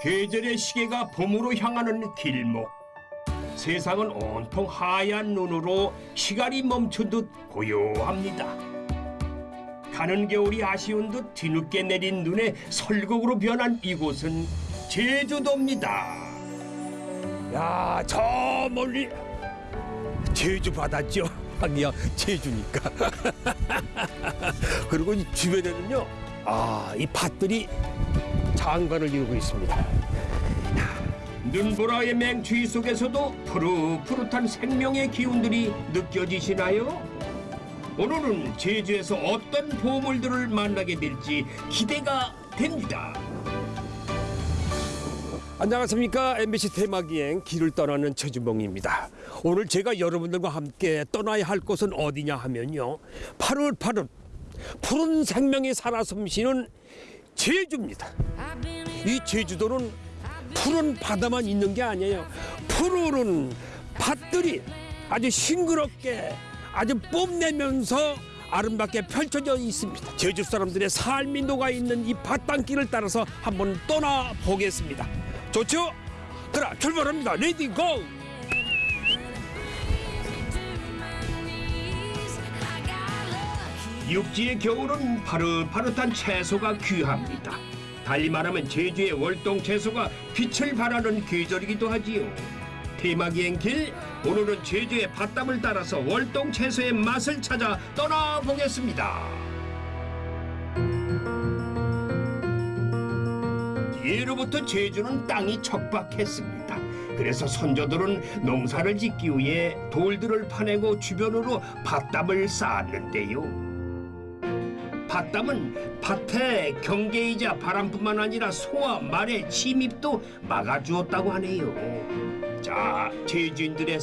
계절의 시계가 봄으로 향하는 길목. 세상은 온통 하얀 눈으로 시간이 멈춘 듯 고요합니다. 가는 겨울이 아쉬운 듯 뒤늦게 내린 눈에 설국으로 변한 이곳은 제주도입니다. 야, 저 멀리 제주 바다죠. 하기야 제주니까. 그리고 이 주변에는요, 아, 이 밭들이 장관을 이루고 있습니다. 눈보라의 맹추위 속에서도 푸릇푸릇한 생명의 기운들이 느껴지시나요? 오늘은 제주에서 어떤 보물들을 만나게 될지 기대가 됩니다. 안녕하십니까 MBC 테마기행 길을 떠나는 최준봉입니다. 오늘 제가 여러분들과 함께 떠나야 할 곳은 어디냐 하면요. 파릇파릇 푸른 생명이 살아 숨쉬는 제주입니다. 이 제주도는 푸른 바다만 있는 게 아니에요. 푸르른 밭들이 아주 싱그럽게 아주 뽐내면서 아름답게 펼쳐져 있습니다. 제주 사람들의 삶이 녹아 있는 이 밭담길을 따라서 한번 떠나 보겠습니다. 좋죠? 그럼 출발합니다. ready go! 육지의 겨울은 파릇파릇한 채소가 귀합니다. 달리 말하면 제주의 월동 채소가 빛을 발하는 계절이기도 하지요. 테마기행 길 오늘은 제주의 밭담을 따라서 월동 채소의 맛을 찾아 떠나보겠습니다. 예로부터 제주는 땅이 척박했습니다. 그래서 선조들은 농사를 짓기 위해 돌들을 파내고 주변으로 밭담을 쌓았는데요. 밭담은 밭에 경계이자 바람뿐만 아니라 소와 말의 침입도 막아주었다고 하네요. 자, 제주인들의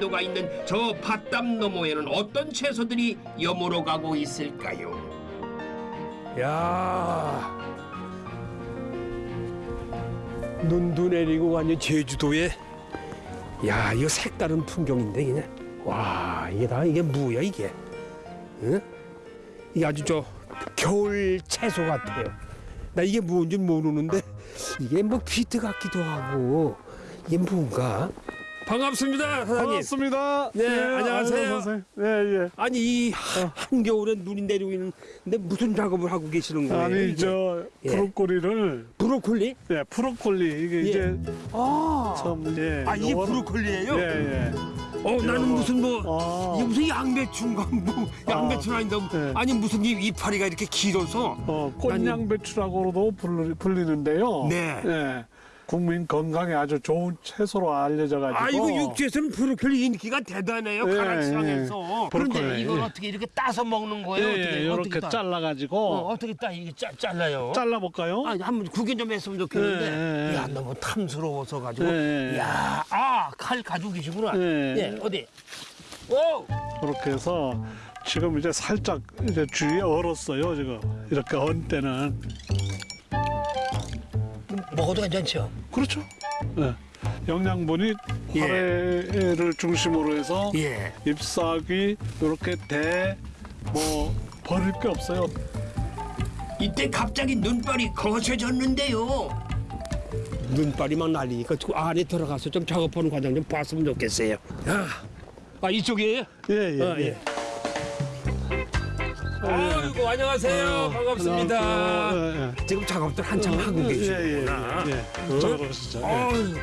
녹아 있는 저 밭담 너머에는 어떤 채소들이 여물어 가고 있을까요? 야, 눈도 내리고 완전 제주도에 야, 이거 색다른 풍경인데 그냥 와, 이게 다 이게 뭐야 이게? 응? 이게 아주 저 겨울 채소 같아요. 나 이게 뭔지 모르는데 이게 뭐 비트 같기도 하고 이게 뭔가? 반갑습니다, 사장님. 반갑습니다. 네, 안녕하세요. 아유. 네, 예. 아니 이 하- 한겨울에 눈이 내리고 있는데 무슨 작업을 하고 계시는 거예요? 아니 이게? 저 예. 브로콜리를 브로콜리? 예, 브로콜리 이게 예. 이제 아, 참 예. 아 이게 요거는- 브로콜리예요? 예, 예. 어 나는 요거. 무슨 뭐 아. 이게 무슨 양배추인가 뭐 양배추는 아닌데 네. 아니 무슨 이 이파리가 이렇게 길어서 어, 꽃양배추라고도 불리, 불리는데요. 네. 예. 국민 건강에 아주 좋은 채소로 알려져 가지고 아 이거 육지에서는 브로콜리 인기가 대단해요 예, 가락시장에서 예. 그런데 이걸 예. 어떻게 이렇게 따서 먹는 예, 거예요? 어떻게 예, 이렇게 어떻게 따? 잘라 가지고 어, 어떻게 따 이게 짜, 잘라요? 잘라 볼까요? 아니 한번 구경 좀 했으면 좋겠는데 예, 예. 야 너무 탐스러워서 가지고 예, 예. 야아 칼 가지고 계시구나 예. 예 어디 오 그렇게 해서 지금 이제 살짝 이제 주위에 얼었어요 지금 이렇게 언 때는 먹어도 괜찮죠? 그렇죠. 네. 영양분이 예. 화래를 중심으로 해서 예. 잎사귀 이렇게 대 뭐 버릴 게 없어요. 이때 갑자기 눈발이 거세졌는데요. 눈발이 막 날리니까 그 안에 들어가서 좀 작업하는 과정 좀 봤으면 좋겠어요. 야, 아 이쪽이에요? 예 예 아, 예. 예. 아이고 안녕하세요. 반갑습니다. 어, 예, 지금 작업들 한참 하고 예. 계시구나. 예, 예, 예. 자, 그러시죠. 예. 아유.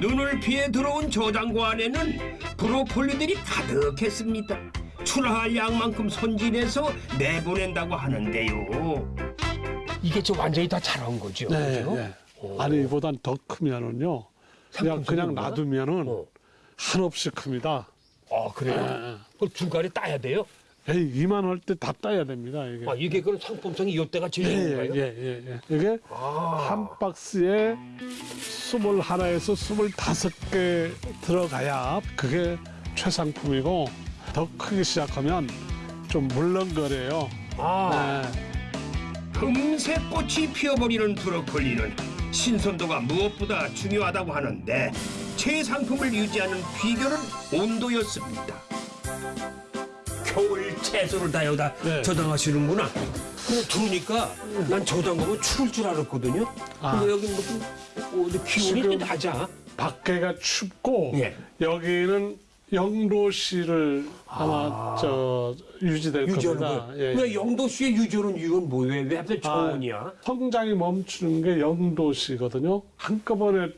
눈을 피해 들어온 저장고 안에는 브로콜리들이 가득했습니다. 출하할 양만큼 손질해서 내보낸다고 하는데요. 이게 저 완전히 다 자란 거죠? 네, 그죠? 예. 아니 이보단 더 크면은요. 그냥 그냥? 놔두면은 어. 한없이 큽니다. 아 그래요? 그걸 중간에 따야 돼요? 에이 이만할 때 다 따야 됩니다 이게. 아 이게 그럼 상품성이 이때가 제일 좋은 거예요? 예 예예 예, 예. 이게 아. 한 박스에 스물 하나에서 스물 다섯 개 들어가야 그게 최상품이고 더 크기 시작하면 좀 물렁거려요. 아. 네. 금세 꽃이 피어버리는 브로콜리는 신선도가 무엇보다 중요하다고 하는데 최상품을 유지하는 비결은 온도였습니다. 겨울 채소를 다 여기다 네. 저장하시는구나. 근데 들으니까 난 저장 보면 추울 줄 알았거든요. 아. 근데 여기 무슨 어디 기온이 지금- 낮아. 밖에가 춥고 예. 여기는 영도시를 아마 저 유지될 겁니다. 왜? 예, 왜 예. 영도시의 유전은 이건 뭐예요? 왜 하필 저온이야? 성장이 멈추는 게 영도시거든요. 한꺼번에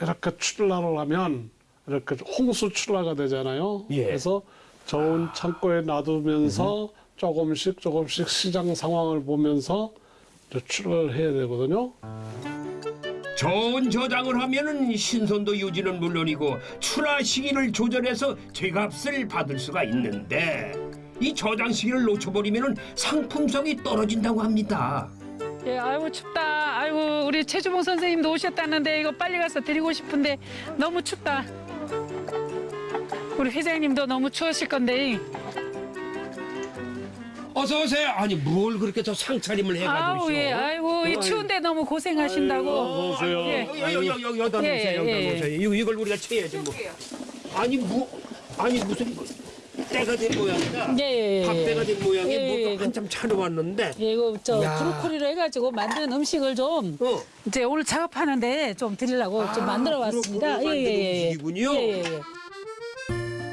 이렇게 출라를 하면 이렇게 홍수 출라가 되잖아요. 예. 그래서 저온 창고에 놔두면서 조금씩 조금씩 시장 상황을 보면서 출하를 해야 되거든요. 저온 저장을 하면은 신선도 유지는 물론이고 출하 시기를 조절해서 제값을 받을 수가 있는데 이 저장 시기를 놓쳐버리면은 상품성이 떨어진다고 합니다. 예, 아이고 춥다. 아이고 우리 최주봉 선생님도 오셨다는데 이거 빨리 가서 드리고 싶은데 너무 춥다. 우리 회장님도 너무 추우실 건데. 어서 오세요. 아니 뭘 그렇게 저 상차림을 해가지고 아우 예, 아이고 이 추운데 너무 고생하신다고. 어서 오세요. 예. 여기 여기 여기 여기다 예, 놓으세요. 여기다 예, 예. 놓으세요. 이거 이걸 우리가 채야지 뭐. 아니 뭐 아니 무슨 때가 된 모양이다. 예, 예, 예. 밥때가 된 모양이 예, 예, 뭐 예. 한참 차려 왔는데. 예, 이거 저 야. 브로콜리로 해가지고 만든 음식을 좀 어. 이제 오늘 작업하는데 좀 드리려고 좀 아, 만들어 왔습니다. 브로콜리로 만든 음식이군요. 예, 예, 예.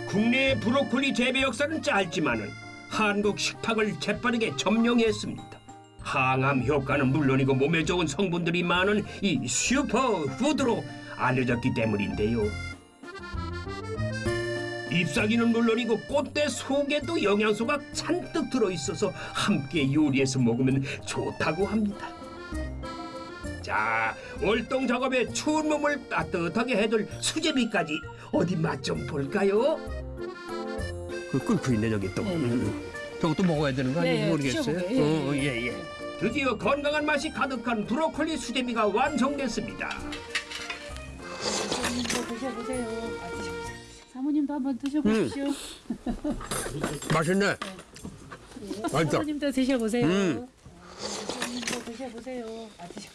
국내 브로콜리 재배 역사는 짧지만은 한국 식탁을 재빠르게 점령했습니다. 항암 효과는 물론이고 몸에 좋은 성분들이 많은 이 슈퍼푸드로 알려졌기 때문인데요. 잎사귀는 물론이고 꽃대 속에도 영양소가 잔뜩 들어있어서 함께 요리해서 먹으면 좋다고 합니다. 자, 월동 작업에 추운 몸을 따뜻하게 해줄 수제비까지 어디 맛 좀 볼까요? 그 끓고 있네 저기 또. 음. 저것도 먹어야 되는 거 네, 아니에요? 네, 모르겠어요. 예, 어, 예, 예. 드디어 건강한 맛이 가득한 브로콜리 수제비가 완성됐습니다. 사모님도 드셔보세요. 아, 드셔보세요. 사모님도 한번 드셔보십시오. 맛있네. 맛있다. 사모님도 드셔보세요. 음. 사모님도 드셔보세요. 아, 드셔보세요.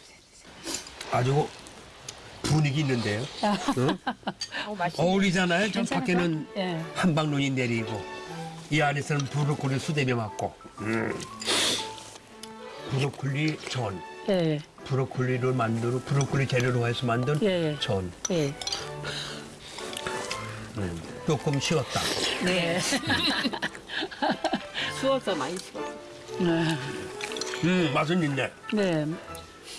아주 분위기 있는데요. 어, 맛있 어울리잖아요. 저 괜찮을까? 밖에는 예. 한방 눈이 내리고 이 안에서는 브로콜리 수제비 맞고. 음. 브로콜리 전. 예. 브로콜리를 만들어 브로콜리 재료로 해서 만든 예. 전. 예. 조금 식었다. 네. 추워서 많이 추워. 음, 맛은 있네. 네.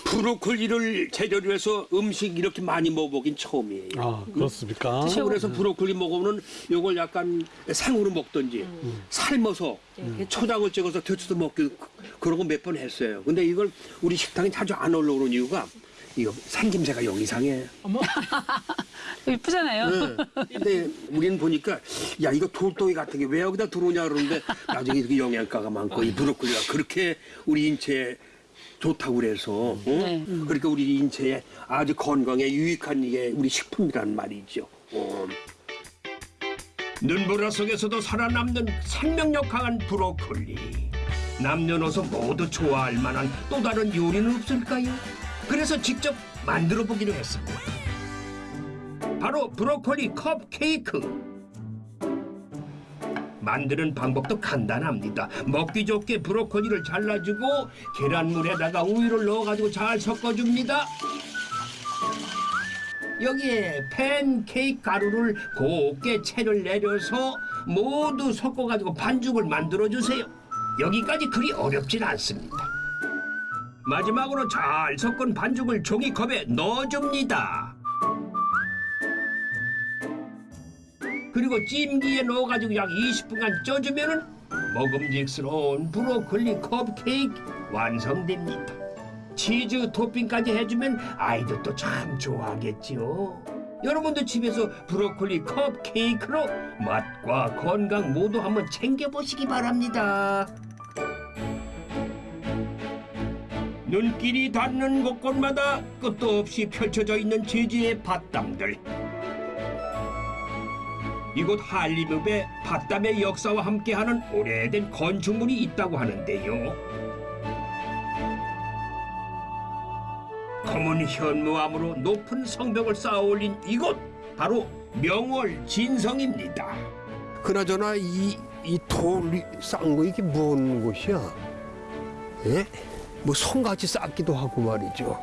브로콜리를 재료로 해서 음식 이렇게 많이 먹어보긴 처음이에요. 아 그렇습니까? 시골에서 브로콜리 먹으면 요걸 약간 생으로 먹든지 삶아서 초장을 찍어서 데쳐서 먹기 그러고 몇 번 했어요. 근데 이걸 우리 식당에 자주 안 올라오는 이유가 이거 생김새가 영 이상해. 이쁘잖아요. 네. 근데 우리는 보니까 야 이거 돌덩이 같은 게 왜 여기다 들어오냐 그러는데 나중에 이렇게 영양가가 많고 이 브로콜리가 그렇게 우리 인체에 좋다고 그래서 어? 네. 그러니까 우리 인체에 아주 건강에 유익한 이게 우리 식품이란 말이죠. 어. 눈보라 속에서도 살아남는 생명력 강한 브로콜리. 남녀노소 모두 좋아할 만한 또 다른 요리는 없을까요? 그래서 직접 만들어 보기로 했습니다. 바로 브로콜리 컵 케이크. 만드는 방법도 간단합니다. 먹기 좋게 브로콜리를 잘라주고 계란물에다가 우유를 넣어가지고 잘 섞어줍니다. 여기에 팬케이크 가루를 곱게 채를 내려서 모두 섞어가지고 반죽을 만들어주세요. 여기까지 그리 어렵진 않습니다. 마지막으로 잘 섞은 반죽을 종이컵에 넣어줍니다. 그리고 찜기에 넣어가지고 약 20분간 쪄주면은 먹음직스러운 브로콜리 컵케이크 완성됩니다. 치즈 토핑까지 해주면 아이들도 참 좋아하겠지요. 여러분도 집에서 브로콜리 컵케이크로 맛과 건강 모두 한번 챙겨보시기 바랍니다. 눈길이 닿는 곳곳마다 끝도 없이 펼쳐져 있는 제주의 밭담들. 이곳 한림읍에 밭담의 역사와 함께하는 오래된 건축물이 있다고 하는데요. 검은 현무암으로 높은 성벽을 쌓아 올린 이곳 바로 명월 진성입니다. 그나저나 이 이 돌이 쌓은 거 이게 뭔 곳이야? 예? 뭐 성같이 쌓기도 하고 말이죠.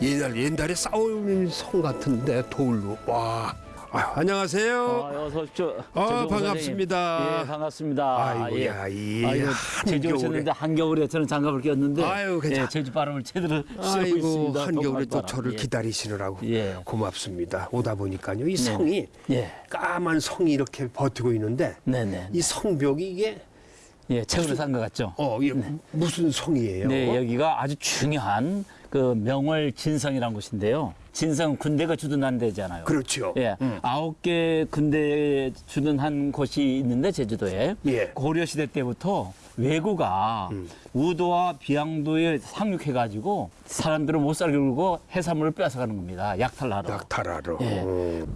옛날 옛날에 쌓아올린 성 같은데 돌로 와. 아, 안녕하세요. 아, 어서 오십시오. 아, 제주공 반갑습니다. 예, 반갑습니다. 아이고야, 이 아이고, 제주 한겨울에. 오셨는데 한겨울에 저는 장갑을 꼈는데 아유, 괜찮- 예, 제주 바람을 제대로 쐬고 아이고 있습니다. 한겨울에 또 바람. 저를 예. 기다리시느라고 예. 고맙습니다. 오다 보니까요 이 성이 예. 까만 성이 이렇게 버티고 있는데 네네. 이 성벽이 이게 예, 책으로 산 것 같죠? 어 이게 무슨 성이에요? 네, 여기가 아주 중요한 그 명월 진성이라는 곳인데요. 진성 군대가 주둔한 데잖아요. 그렇죠. 예, 아홉 개 군대 주둔한 곳이 있는데 제주도에 예. 고려 시대 때부터 왜구가 우도와 비양도에 상륙해 가지고 사람들을 못 살게 굴고 해산물을 뺏어가는 겁니다. 약탈하러. 낙타라로. 예. 어.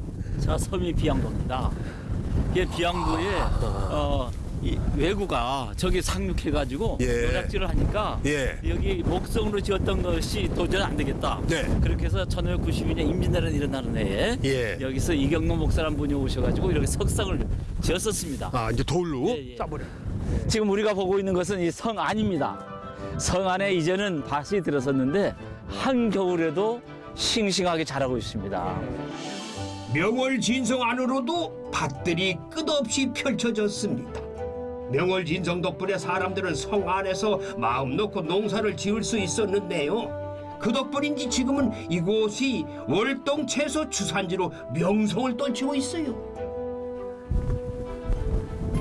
자, 섬이 비양도입니다. 이 비양도에 어, 이 왜구가 저기 상륙해가지고 예. 노략질을 하니까 예. 여기 목성으로 지었던 것이 도저히 안 되겠다. 네. 그렇게 해서 1592년 임진왜란 일어나는 해에 예. 여기서 이경록 목사란 분이 오셔가지고 이렇게 석상을 지었었습니다. 아 이제 돌로 예, 예. 짜버려. 지금 우리가 보고 있는 것은 이 성 안입니다. 성 안에 이제는 밭이 들어섰는데 한겨울에도 싱싱하게 자라고 있습니다. 명월 진성 안으로도 밭들이 끝없이 펼쳐졌습니다. 명월 진성 덕분에 사람들은 성 안에서 마음 놓고 농사를 지을 수 있었는데요. 그 덕분인지 지금은 이곳이 월동 채소 주산지로 명성을 떨치고 있어요.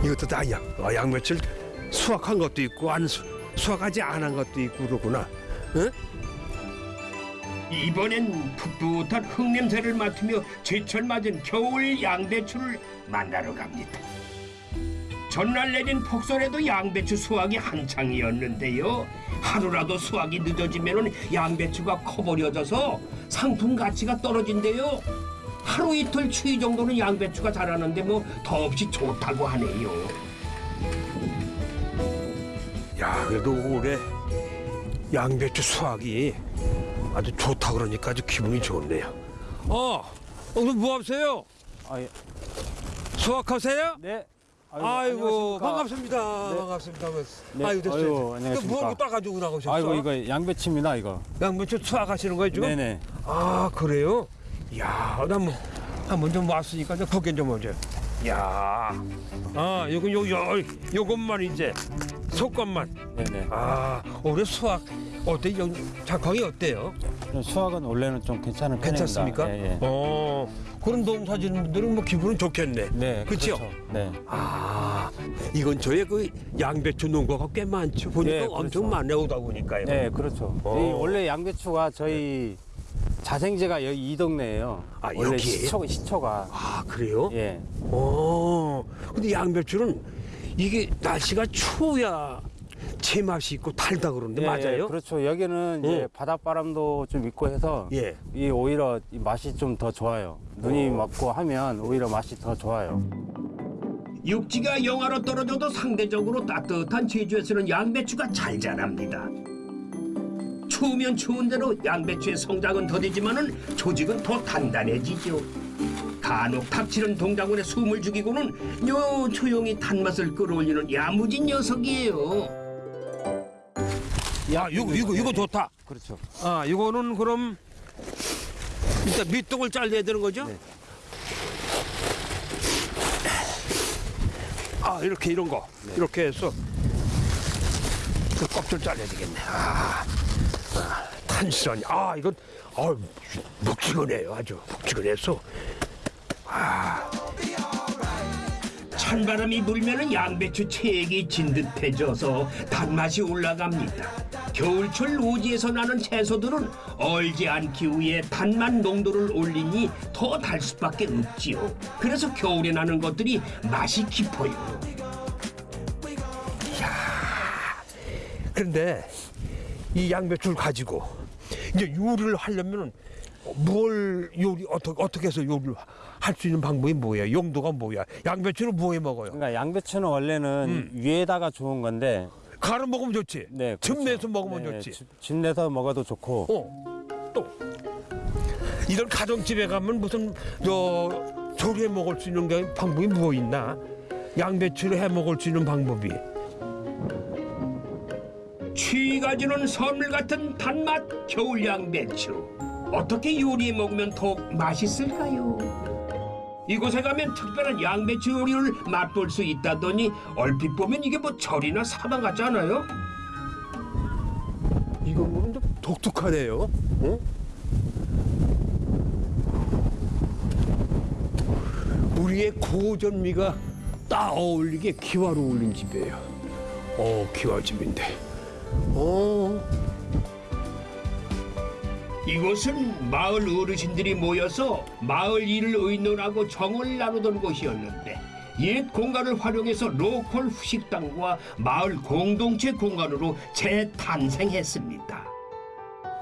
이것도 다 양, 어, 양배추를 수확한 것도 있고 안 수, 수확하지 않은 것도 있고 그러구나. 응? 이번엔 풋풋한 흙냄새를 맡으며 제철 맞은 겨울 양배추를 만나러 갑니다. 전날 내린 폭설에도 양배추 수확이 한창이었는데요. 하루라도 수확이 늦어지면 양배추가 커버려져서 상품 가치가 떨어진대요. 하루 이틀 추위 정도는 양배추가 자라는데 뭐 더없이 좋다고 하네요. 야 그래도 올해 양배추 수확이 아주 좋다 그러니까 아주 기분이 좋네요. 어, 오늘 뭐 하세요? 아, 예. 수확하세요? 네. 아이고, 안녕하십니까. 반갑습니다. 네. 반갑습니다. 네. 아이고 됐어요. 아이고, 안녕하십니까. 뭐하고 따가지고 나오셨어? 아이고 이거 양배추입니다 이거. 양배추 수확하시는 거예요 지금? 네네. 아 그래요? 야, 나뭐 한번 좀 왔으니까 좀 거긴 좀 오죠. 야, 아 요거 요, 요 요것만 이제 속것만. 네네. 아 올해 수확 어때? 요 작황이 어때요? 수학은 원래는 좀 괜찮은 편입니다. 괜찮습니까? 예, 예. 어 그런 농사 짓는 분들은 뭐 기분은 좋겠네. 네. 그렇죠? 네. 아 이건 저의 그 양배추 농가가 꽤 많죠. 보니까 네, 엄청 그렇죠. 많네 오다 보니까요. 네, 그렇죠. 어. 이 원래 양배추가 저희 자생제가 여기 이 동네예요. 아, 원래 여기에요? 시초 시초가. 아 그래요? 예. 어, 근데 양배추는 이게 날씨가 추워야 제맛이 있고 달다 그러는데 예, 맞아요? 그렇죠. 여기는 이제 어. 바닷바람도 좀 있고 해서 예. 이 오히려 이 맛이 좀 더 좋아요. 눈이 어. 맞고 하면 오히려 맛이 더 좋아요. 육지가 영하로 떨어져도 상대적으로 따뜻한 제주에서는 양배추가 잘 자랍니다. 추우면 추운 대로 양배추의 성장은 더디지만은 조직은 더 단단해지죠. 간혹 닥치는 동작원에 숨을 죽이고는 요 조용히 단맛을 끌어올리는 야무진 녀석이에요. 야, 이거 이거 이거 좋다. 그렇죠. 아, 이거는 그럼 일단 밑둥을 잘라야 되는 거죠? 네. 아, 이렇게 이런 거 이렇게 해서 그 껍질 잘라야 되겠네. 아, 아 탄실하니. 아, 이건 아, 묵직하네요. 아주 묵직해서. 찬바람이 불면은 양배추 체액이 진듯해져서 단맛이 올라갑니다. 겨울철 노지에서 나는 채소들은 얼지 않기 위해 단맛 농도를 올리니 더 달 수밖에 없지요. 그래서 겨울에 나는 것들이 맛이 깊어요. 그런데 이 양배추를 가지고 이제 요리를 하려면은 뭘 요리 어떻게 어떻게 해서 요리를 할 수 있는 방법이 뭐예요? 용도가 뭐야? 양배추는 뭐해 먹어요? 그러니까 양배추는 원래는 위에다가 좋은 건데 갈아 먹으면 좋지. 네, 즙 그렇죠. 내서 먹으면 네, 좋지. 즙- 즙 내서 먹어도 좋고 어, 또 이런 가정집에 가면 무슨 저 조리해 먹을 수 있는 게 방법이 뭐 있나? 양배추를 해 먹을 수 있는 방법이. 취가 주는 선물 같은 단맛 겨울 양 배추. 어떻게 요리해 먹으면 더욱 맛있을까요? 이곳에 가면 특별한 양배추 요리를 맛볼 수 있다더니 얼핏 보면 이게 뭐 절이나 사당 같지 않아요? 이건 뭐좀 독특하네요. 어? 우리의 고전미가 딱 어울리게 기와로 올린 집이에요. 어, 기와집인데. 어, 이곳은 마을 어르신들이 모여서 마을 일을 의논하고 정을 나누던 곳이었는데 옛 공간을 활용해서 로컬 후식당과 마을 공동체 공간으로 재탄생했습니다.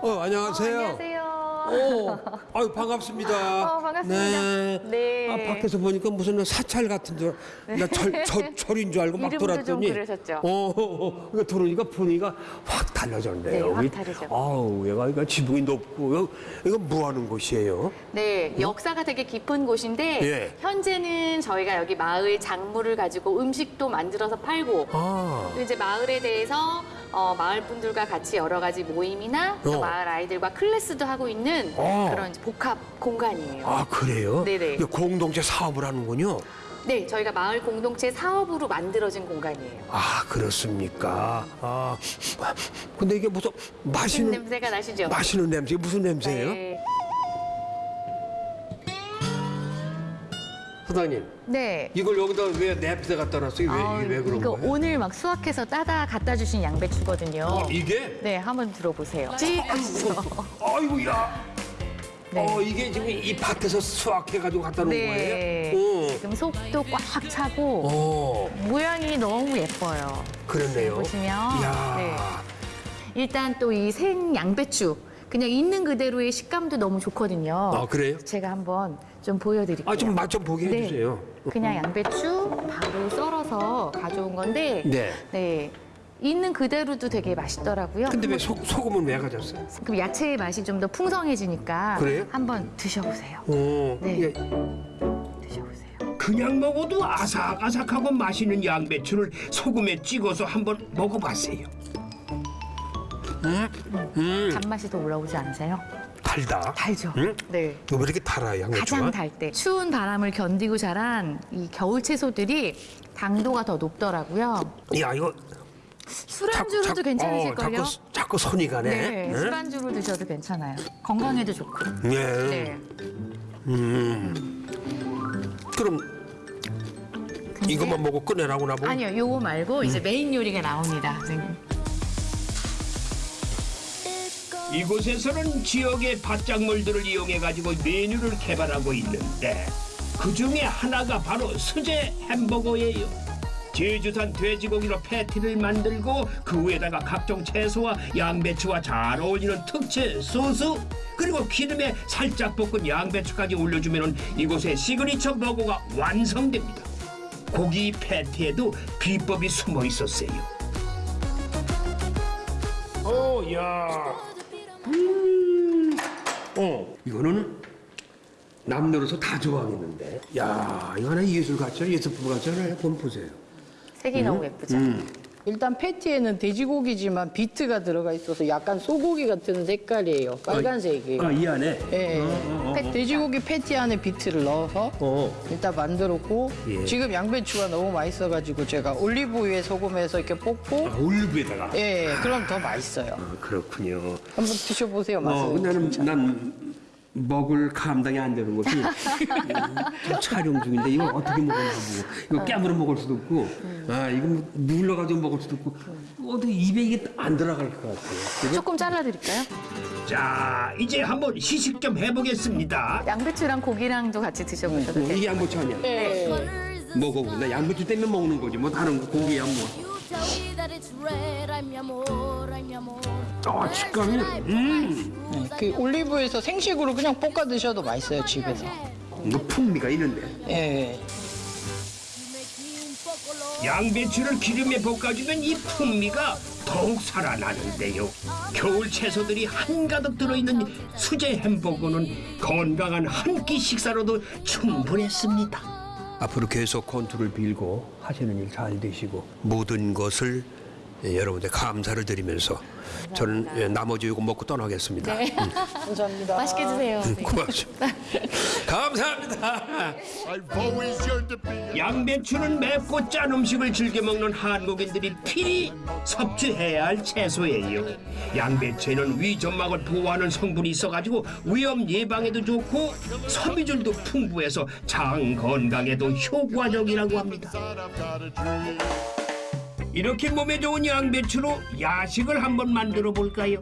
어 안녕하세요. 안녕하세요. 어, 아유 반갑습니다. 어, 반갑습니다. 네. 네. 아, 밖에서 보니까 무슨 사찰 같은 줄, 나절 절, 절인 줄 알고 막 돌았더니. 어, 어, 어, 그러니까 들어오니까 분위기가 확 달라졌네요. 네, 확 여기. 다르죠. 아우, 얘가 이거 지붕이 높고, 이거, 뭐 하는 곳이에요? 네, 역사가 되게 깊은 곳인데 예. 현재는 저희가 여기 마을 작물을 가지고 음식도 만들어서 팔고 아, 또 이제 마을에 대해서 어, 마을 분들과 같이 여러 가지 모임이나 또 어. 마을 아이들과 클래스도 하고 있는 어. 그런 복합 공간이에요. 아 그래요? 네네. 공동체 사업을 하는군요. 네, 저희가 마을 공동체 사업으로 만들어진 공간이에요. 아, 그렇습니까? 아, 근데 이게 무슨 무슨 마시는, 냄새가 나시죠? 마시는 냄새, 무슨 냄새예요? 네. 사장님, 네. 이걸 여기다 왜 냅새 갖다 놨어요? 왜, 아, 왜 그런 이거 거예요? 오늘 막 수확해서 따다 갖다 주신 양배추거든요. 어, 이게? 네, 한번 들어보세요. 찍으시죠. 아이고, 야. 네. 어, 이게 지금 이 밭에서 수확해가지고 갖다 놓은 네. 거예요? 지금 속도 꽉 차고 어, 어, 모양이 너무 예뻐요. 그렇네요. 보시면, 이야. 네. 일단 또 이 생 양배추 그냥 있는 그대로의 식감도 너무 좋거든요. 아, 그래요? 제가 한번 좀 보여드릴게요. 아, 좀 맛 좀 보게 네. 해주세요. 그냥 양배추 바로 썰어서 가져온 건데 네. 네. 있는 그대로도 되게 맛있더라고요. 근데 왜 소, 소금은 왜 가졌어요? 그럼 야채의 맛이 좀 더 풍성해지니까 그래요? 한번 드셔보세요. 어, 네. 이게 드셔보세요. 그냥 먹어도 아삭아삭하고 맛있는 양배추를 소금에 찍어서 한번 먹어봤어요. 단맛이 더 올라오지 않으세요? 달다. 달죠? 응? 네. 왜 이렇게 달아요, 양배추가? 가장 달 때. 추운 바람을 견디고 자란 이 겨울 채소들이 당도가 더 높더라고요. 야, 이거 술안주로도 자꾸- 괜찮으실걸요? 어, 자꾸, 자꾸 손이 가네. 네, 응? 술안주로 드셔도 괜찮아요. 건강에도 좋고. 예. 네. 그럼 근데- 이것만 먹고 끝내라고 나보고? 아니요, 요거 말고 이제 메인 요리가 나옵니다. 선생님. 이곳에서는 지역의 밭작물들을 이용해 가지고 메뉴를 개발하고 있는데 그 중에 하나가 바로 수제 햄버거예요. 제주산 돼지고기로 패티를 만들고 그 위에다가 각종 채소와 양배추와 잘 어울리는 특제 소스 그리고 기름에 살짝 볶은 양배추까지 올려주면 이곳의 시그니처 버거가 완성됩니다. 고기 패티에도 비법이 숨어 있었어요. 어, 야. 음. 어, 이거는 남녀로서 다 좋아하겠는데. 야, 이거 하나 예술 같죠? 예술품 같잖아요. 본 보세요. 색이 너무 예쁘죠? 일단 패티에는 돼지고기지만 비트가 들어가 있어서 약간 소고기 같은 색깔이에요. 빨간색이에요. 아, 이 안에? 예. 패- 돼지고기 패티 안에 비트를 넣어서 어. 일단 만들었고 예. 지금 양배추가 너무 맛있어가지고 제가 올리브유에 소금해서 이렇게 볶고 아, 올리브에다가. 예, 그럼 더 맛있어요. 아, 그렇군요. 한번 드셔보세요, 맛을. 어, 나는 난 먹을 감당이 안 되는 것이 촬영 중인데 이거 어떻게 먹었나 보고 이거 깨물어 먹을 수도 없고 아 이거 뭐 눌러가지고 먹을 수도 없고 어디 입에 이게 안 들어갈 것 같아요. 조금 잘라드릴까요? 자, 이제 한번 시식 좀 해보겠습니다. 양배추랑 고기랑도 같이 드셔보셔도 돼요. 이게 양배추 아니야? 예. 먹어보. 나 양배추 때문에 먹는 거지. 뭐 다른 거 고기야 뭐. 아 식감이. 음. 예, 그 올리브유에서 생식으로 그냥 볶아 드셔도 맛있어요, 집에서. 이거 풍미가 있는데. 예. 양배추를 기름에 볶아주면 이 풍미가 더욱 살아나는데요. 겨울 채소들이 한가득 들어있는 수제 햄버거는 건강한 한 끼 식사로도 충분했습니다. 앞으로 계속 건투를 빌고 하시는 일 잘 되시고 모든 것을 예, 여러분들 감사를 드리면서 저는 예, 나머지 이거 먹고 떠나겠습니다. 네. 감사합니다. 맛있게 드세요. 네. 고맙습니다. 감사합니다. 양배추는 맵고 짠 음식을 즐겨 먹는 한국인들이 필히 섭취해야 할 채소예요. 양배추에는 위점막을 보호하는 성분이 있어가지고 위험 예방에도 좋고 섬유질도 풍부해서 장 건강에도 효과적이라고 합니다. 이렇게 몸에 좋은 양배추로 야식을 한번 만들어 볼까요?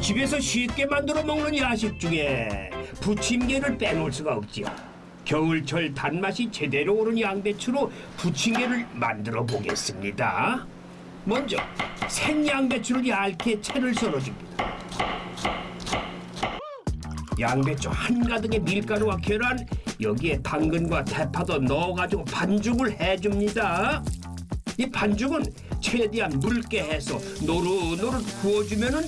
집에서 쉽게 만들어 먹는 야식 중에 부침개를 빼놓을 수가 없지요. 겨울철 단맛이 제대로 오른 양배추로 부침개를 만들어 보겠습니다. 먼저 생양배추를 얇게 채를 썰어줍니다. 양배추 한가득의 밀가루와 계란 여기에 당근과 대파도 넣어가지고 반죽을 해줍니다. 이 반죽은 최대한 묽게 해서 노릇노릇 구워주면은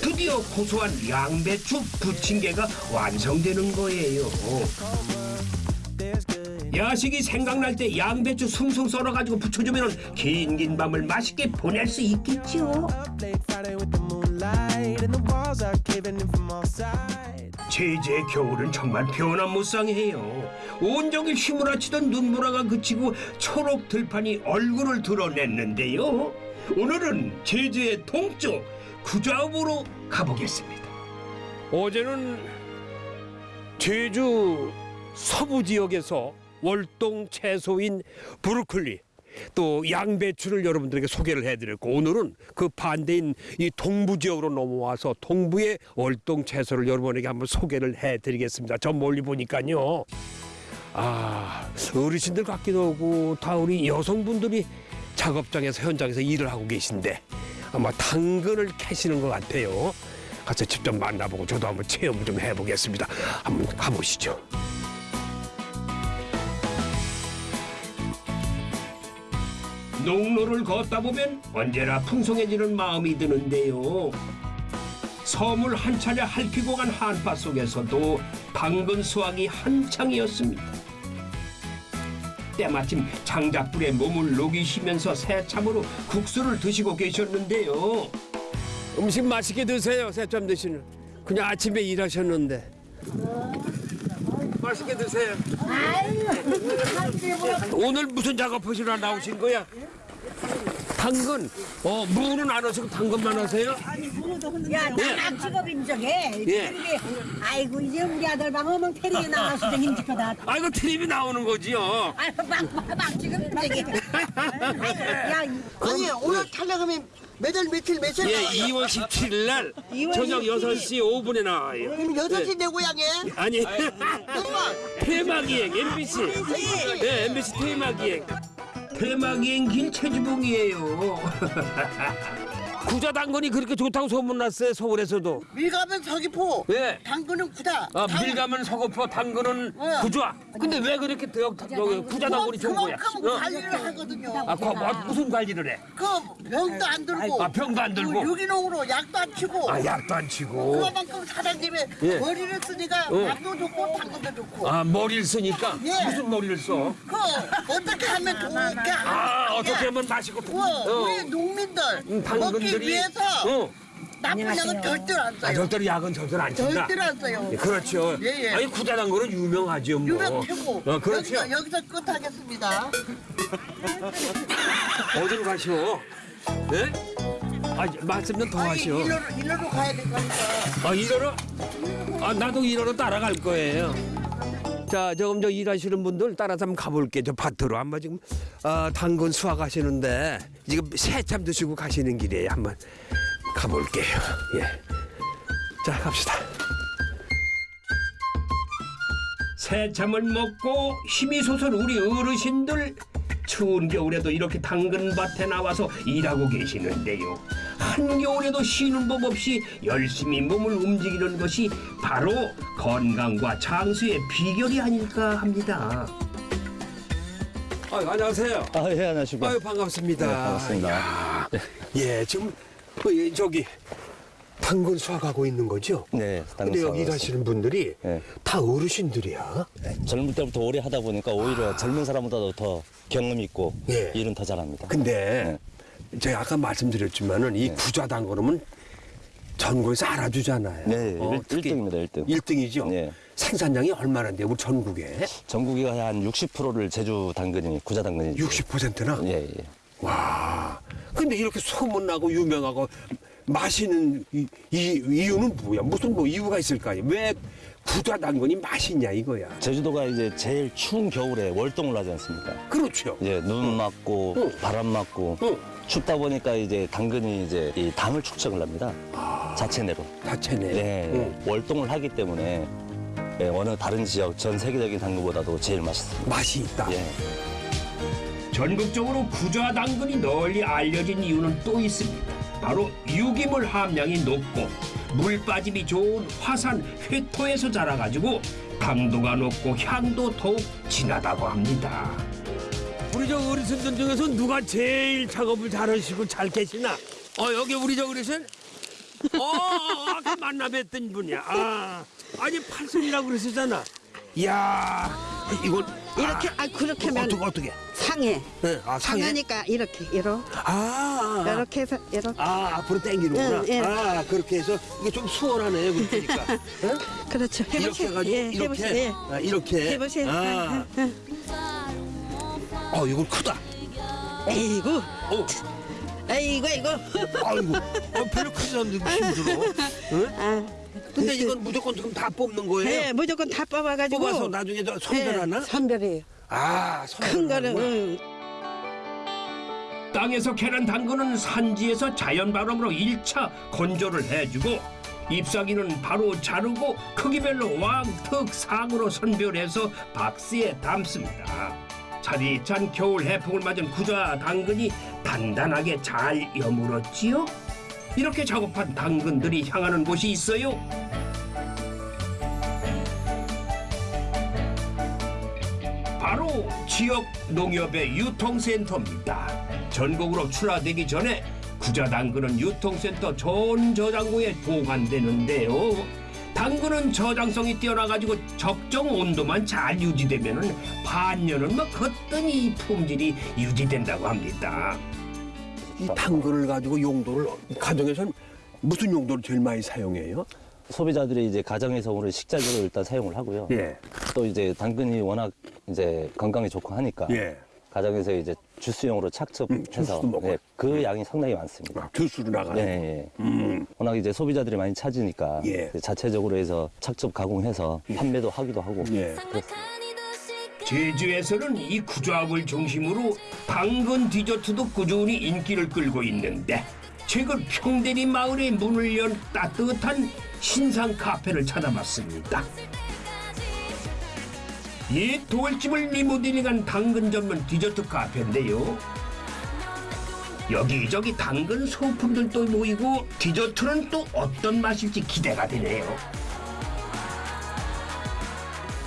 드디어 고소한 양배추 부침개가 완성되는 거예요. 야식이 생각날 때 양배추 숭숭 썰어가지고 부쳐주면 긴긴 밤을 맛있게 보낼 수 있겠죠. 제주의 겨울은 정말 변화무쌍해요. 온종일 휘몰아치던 눈보라가 그치고 초록 들판이 얼굴을 드러냈는데요. 오늘은 제주의 동쪽 구좌읍으로 가보겠습니다. 어제는 제주 서부 지역에서 월동 채소인 브로콜리 또 양배추를 여러분들에게 소개를 해드렸고 오늘은 그 반대인 이 동부 지역으로 넘어와서 동부의 월동 채소를 여러분에게 한번 소개를 해드리겠습니다. 저 멀리 보니까요. 아 어르신들 같기도 하고 다 우리 여성분들이 작업장에서 현장에서 일을 하고 계신데 아마 당근을 캐시는 것 같아요. 가서 직접 만나보고 저도 한번 체험 좀 해보겠습니다. 한번 가보시죠. 농로를 걷다 보면 언제나 풍성해지는 마음이 드는데요. 섬을 한 차례 핥히고 간 한파 속에서도 당근 수확이 한창이었습니다. 때마침 장작불에 몸을 녹이시면서 새참으로 국수를 드시고 계셨는데요. 음식 맛있게 드세요. 새점 드시는. 그냥 아침에 일하셨는데. 맛있게 드세요. 오늘 무슨 작업하시러 나오신 거야? 당근. 어, 무는 안 하시고 당근만 하세요? 야, 나랑 직업인 적에 예. 아이고 이제 우리 아들 방 어멍 텔레비 나와서 힘들 거다. 아이고, 텔레비 나오는 거지요. 아이고 막막 지금 저기. 야, 아니 오늘 촬영하면 몇월 며칠 며칠 예, 나와요? 2월 17일 날 저녁 17일. 6시 5분에 나와요. 그럼 여섯 시 예. 내 고향에 아니, 테마기행 MBC. 네, MBC 테마기행. 대마기행 길 최주봉이에요. 구자 당근이 그렇게 좋다고 소문났어요, 서울에서도. 밀가면 서귀포 예. 당근은 구다 아, 밀가면 서거포, 당근은 어. 구좌. 근데 왜 그렇게 더, 여기 구자 당근이 좋은 거야? 그만큼 어? 관리를 하거든요 아, 그, 뭐, 무슨 관리를 해? 그 병도 안 들고 아, 병도 안 들고? 그 유기농으로 약도 안 치고 아, 약도 안 치고. 그만큼 사장님이 예. 머리를 쓰니까 어. 약도 좋고 당근도 좋고 아, 머리를 쓰니까? 예. 무슨 머리를 써? 그 어떻게 하면 좋게 아, 어떻게 하면 맛있고. 우와, 어. 우리 농민들 음, 먹기 당근들이. 위해서 어. 나쁜 약은 절대로 안 아, 써요 절대로 약은 절대로 안 친다. 절대로 안 써요 예, 그렇죠. 예, 예. 아니, 구자 당근은 유명하죠, 뭐. 유명 최고 어, 그렇죠. 여기서, 여기서 끝하겠습니다 어디로 가시오? 예? 아, 말씀 좀 더 아니 하시오. 일로로, 일로로 가야 될 거니까 아, 일하러? 아, 나도 일하러 따라갈 거예요. 자, 조금 저 일하시는 분들 따라서 한번 가볼게요. 저 밭으로 한번 지금 아, 당근 수확하시는데 지금 새참 드시고 가시는 길이에요. 한번 가볼게요. 예. 자, 갑시다. 새참을 먹고 힘이 솟은 우리 어르신들 추운 겨울에도 이렇게 당근밭에 나와서 일하고 계시는데요. 한겨울에도 쉬는 법 없이 열심히 몸을 움직이는 것이 바로 건강과 장수의 비결이 아닐까 합니다. 아, 안녕하세요. 아, 예, 안녕하십니까. 아유, 반갑습니다. 네, 반갑습니다. 야, 예, 지금 어, 예, 저기 당근 수확하고 있는 거죠? 네. 근데 여기 일하시는 분들이 네. 다 어르신들이야. 젊을 때부터 오래 하다 보니까 오히려 젊은 사람보다도 더 경험 있고 예. 일은 더 잘합니다. 근데 제가 아까 말씀드렸지만은 이 구좌 당근은 전국에서 알아주잖아요. 네, 어, 일 특히 1등입니다, 1등. 1등이죠. 네. 생산량이 얼마나 돼요, 우리 전국에? 전국이 한 60%를 제주 당근이 구자 당근이 60%나? 예, 예. 와. 근데 이렇게 소문나고 유명하고 맛있는 이, 이 이유는 뭐야? 무슨 뭐 이유가 있을까요? 왜 구좌 당근이 맛있냐 이거야. 제주도가 이제 제일 추운 겨울에 월동을 하지 않습니까? 그렇죠. 예, 눈 맞고 응. 바람 맞고 응. 춥다 보니까 이제 당근이 이제 이 담을 축적을 합니다. 자체 내로. 자체네. 네, 응. 월동을 하기 때문에 예, 어느 다른 지역 전 세계적인 당근보다도 제일 맛있습니다. 맛이 있다. 예. 전국적으로 구좌 당근이 널리 알려진 이유는 또 있습니다. 바로 유기물 함량이 높고 물 빠짐이 좋은 화산 회토에서 자라가지고 강도가 높고 향도 더욱 진하다고 합니다. 우리 저 어르신들 중에서 누가 제일 작업을 잘하시고 잘 계시나? 어 여기 우리 저 어르신? 어 아까 만나 뵀던 분이야. 아 아니 팔순이라고 그러시잖아. 이야 이건 이렇게 아 그렇게 하면 어떻게 어떻게? 상해. 네, 아 상해. 상하니까 이렇게 이렇게 아, 아, 이렇게 해서 이렇게 아 앞으로 당기는구나. 응, 예. 아 그렇게 해서 이게 좀 수월하네요. 그러니까. 응? 그렇죠. 이렇게 해보세요. 해가지고 예, 이렇게 해보세요. 예. 아, 이렇게 해보세요. 아, 응, 어 이거 크다. 에이구, 어, 에이구, 에이구. 아이고, 어, 별로 크지 않는데 힘들어. 응? 아, 근데 이건 무조건 지금 다 뽑는 거예요? 예, 무조건 다 뽑아가지고. 뽑아서 나중에 저 선별하나? 예, 선별이에요. 아, 큰 거는 응. 땅에서 캐는 당근은 산지에서 자연 발음으로 일차 건조를 해주고 잎사귀는 바로 자르고 크기별로 왕특 상으로 선별해서 박스에 담습니다. 차디찬 겨울 해풍을 맞은 구좌 당근이 단단하게 잘 여물었지요. 이렇게 작업한 당근들이 향하는 곳이 있어요. 바로 지역 농협의 유통센터입니다. 전국으로 출하되기 전에 구자 당근은 유통센터 전 저장고에 보관되는데요. 당근은 저장성이 뛰어나가지고 적정 온도만 잘 유지되면은 반년은 뭐 거뜬히 품질이 유지된다고 합니다. 이 당근을 가지고 용도를 가정에서는 무슨 용도를 제일 많이 사용해요? 소비자들이 이제 가정에서 오늘 식자재로 일단 사용을 하고요. 예. 또 이제 당근이 워낙 이제 건강에 좋고 하니까 예. 가정에서 이제 주스용으로 음, 착즙해서 주스도 먹어요. 예, 그 양이 상당히 많습니다. 아, 주스로 나가는 예, 거. 예. 음. 워낙 이제 소비자들이 많이 찾으니까 예. 자체적으로 해서 착즙 가공해서 판매도 하기도 하고 예. 제주에서는 이 구좌을 중심으로 당근 디저트도 꾸준히 인기를 끌고 있는데 최근 평대리 마을에 문을 연 따뜻한 신상 카페를 찾아봤습니다. 옛 돌집을 리모델링한 당근 전문 디저트 카페인데요. 여기저기 당근 소품들도 모이고 디저트는 또 어떤 맛일지 기대가 되네요.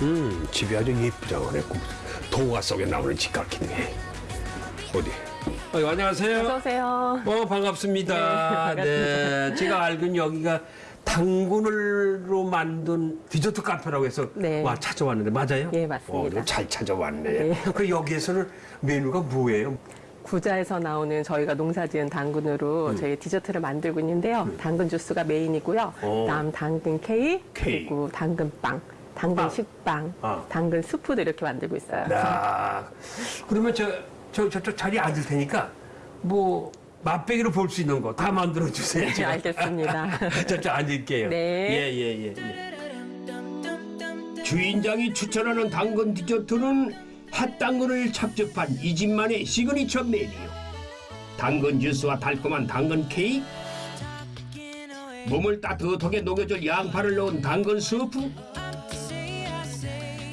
음, 집이 아주 예쁘장하네. 동화 속에 나오는 집 같긴 해. 어디? 어, 안녕하세요. 어서 오세요. 어, 반갑습니다. 네, 네, 제가 알기로는 여기가 당근으로 만든 디저트 카페라고 해서 네. 와 찾아왔는데 맞아요? 예, 맞습니다. 어, 잘 찾아왔네. 네. 그 여기에서는 메뉴가 뭐예요? 구자에서 나오는 저희가 농사지은 당근으로 음. 저희 디저트를 만들고 있는데요. 당근 주스가 메인이고요. 어. 그다음 당근 케이크, 케이크. 그리고 당근빵, 당근 빵. 식빵, 아. 당근 스프도 이렇게 만들고 있어요. 야, 그러면 저, 저, 저쪽 자리에 앉을 테니까 뭐 맛배기로 볼 수 있는 거 다 만들어 주세요. 네, 알겠습니다. 저쪽 앉을게요. 네. 예, 예, 예. 예. 주인장이 추천하는 당근 디저트는 햇당근을 착즙한 이 집만의 시그니처 메뉴. 당근 주스와 달콤한 당근 케이크, 몸을 따뜻하게 녹여줄 양파를 넣은 당근 스프,